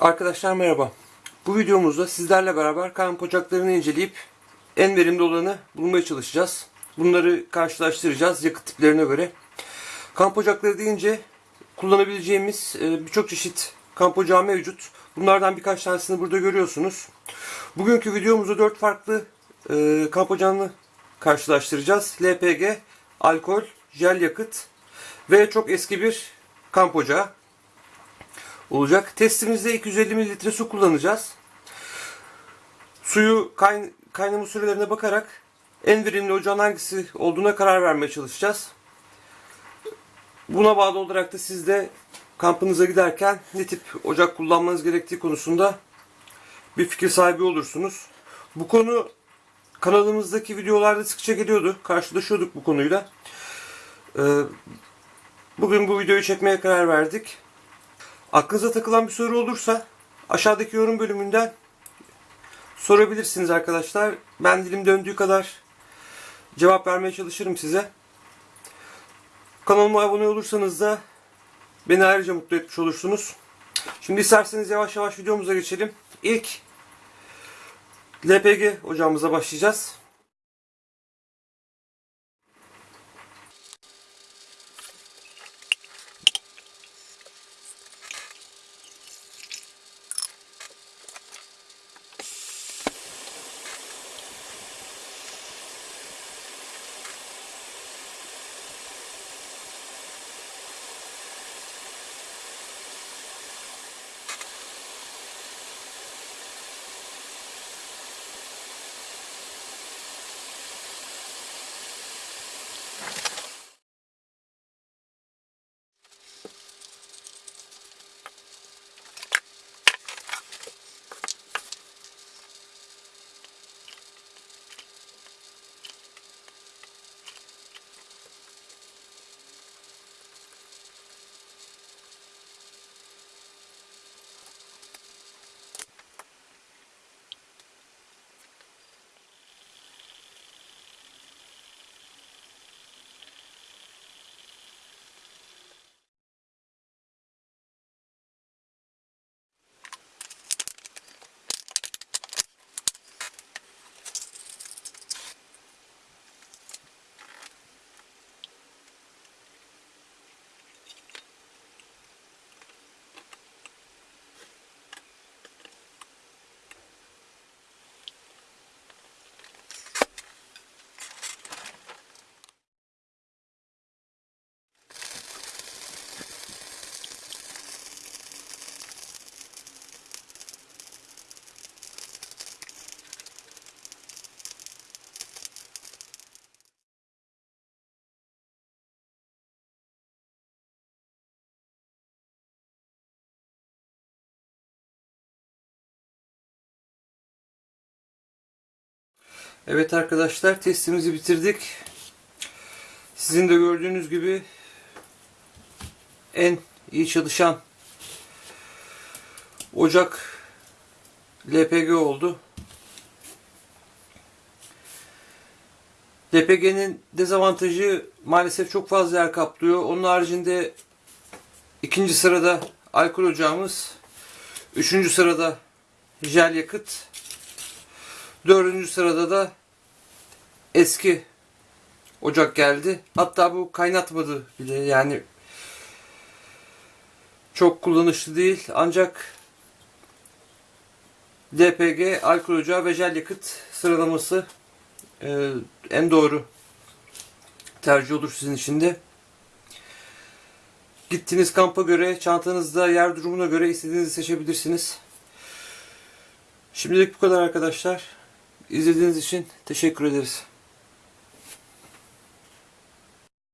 Arkadaşlar merhaba. Bu videomuzda sizlerle beraber kamp ocaklarını inceleyip en verimli olanı bulmaya çalışacağız. Bunları karşılaştıracağız yakıt tiplerine göre. Kamp ocakları deyince kullanabileceğimiz e, birçok çeşit kamp ocağı mevcut. Bunlardan birkaç tanesini burada görüyorsunuz. Bugünkü videomuzda 4 farklı e, kamp ocağını karşılaştıracağız. LPG, alkol, jel yakıt ve çok eski bir kamp ocağı olacak. Testimizde 250 mililitre su kullanacağız. Suyu kayn kaynama sürelerine bakarak en verimli ocağın hangisi olduğuna karar vermeye çalışacağız. Buna bağlı olarak da siz de kampınıza giderken ne tip ocak kullanmanız gerektiği konusunda bir fikir sahibi olursunuz. Bu konu kanalımızdaki videolarda sıkça geliyordu. Karşılaşıyorduk bu konuyla. Ee, Bugün bu videoyu çekmeye karar verdik. Aklınıza takılan bir soru olursa aşağıdaki yorum bölümünden sorabilirsiniz arkadaşlar. Ben dilim döndüğü kadar cevap vermeye çalışırım size. Kanalıma abone olursanız da beni ayrıca mutlu etmiş olursunuz. Şimdi isterseniz yavaş yavaş videomuza geçelim. İlk LPG ocağımıza başlayacağız. Evet arkadaşlar testimizi bitirdik. Sizin de gördüğünüz gibi en iyi çalışan ocak LPG oldu. LPG'nin dezavantajı maalesef çok fazla yer kaplıyor. Onun haricinde ikinci sırada alkol ocağımız, üçüncü sırada jel yakıt, Dördüncü sırada da eski ocak geldi. Hatta bu kaynatmadı bile yani çok kullanışlı değil. Ancak LPG, alkol ocağı ve jel yakıt sıralaması e, en doğru tercih olur sizin için de. Gittiğiniz kampa göre, çantanızda yer durumuna göre istediğinizi seçebilirsiniz. Şimdilik bu kadar arkadaşlar. İzlediğiniz için teşekkür ederiz.